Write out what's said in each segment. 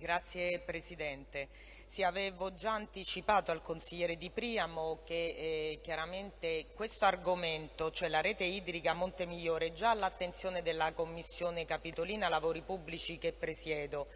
Grazie Presidente. Sì, avevo già anticipato al consigliere Di Priamo che eh, chiaramente questo argomento, cioè la rete idrica Montemigliore, è già all'attenzione della Commissione Capitolina Lavori Pubblici che presiedo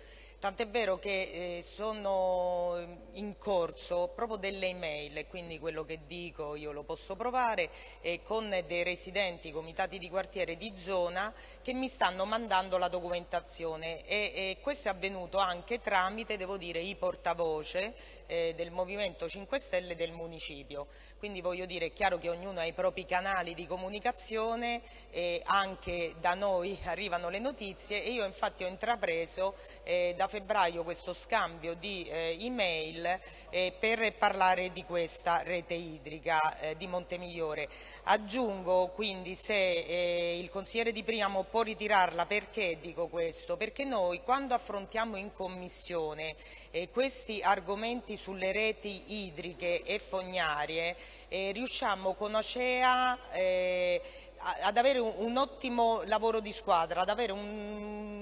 Tant'è vero che eh, sono in corso proprio delle email quindi quello che dico io lo posso provare eh, con dei residenti, comitati di quartiere di zona che mi stanno mandando la documentazione e, e questo è avvenuto anche tramite, devo dire, i portavoce eh, del Movimento 5 Stelle del municipio. Quindi voglio dire, è chiaro che ognuno ha i propri canali di comunicazione, e anche da noi arrivano le notizie e io infatti ho intrapreso eh, da febbraio questo scambio di eh, email eh, per parlare di questa rete idrica eh, di Montemigliore. Aggiungo quindi se eh, il consigliere Di Priamo può ritirarla, perché dico questo? Perché noi quando affrontiamo in commissione eh, questi argomenti sulle reti idriche e fognarie eh, riusciamo con Ocea ad avere un, un, ottimo lavoro di squadra, ad avere un,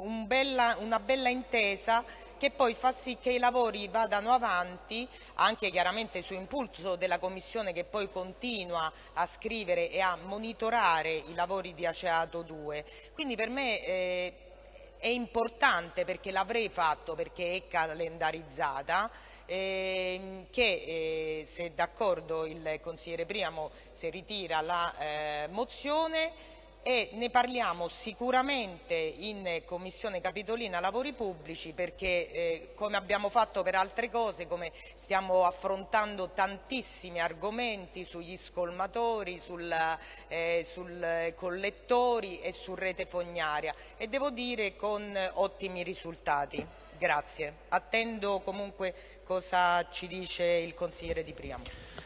un bella, una bella intesa che poi fa sì che i lavori vadano avanti, anche chiaramente su impulso della Commissione che poi continua a scrivere e a monitorare i lavori di Aceato 2. Quindi per me eh, è importante perché l'avrei fatto perché è calendarizzata ehm, che eh, se d'accordo il consigliere Priamo se ritira la eh, mozione e ne parliamo sicuramente in Commissione Capitolina Lavori Pubblici perché eh, come abbiamo fatto per altre cose, come stiamo affrontando tantissimi argomenti sugli scolmatori, sul, eh, sul collettori e su rete fognaria e devo dire con ottimi risultati. Grazie. Attendo comunque cosa ci dice il consigliere Di Priamo.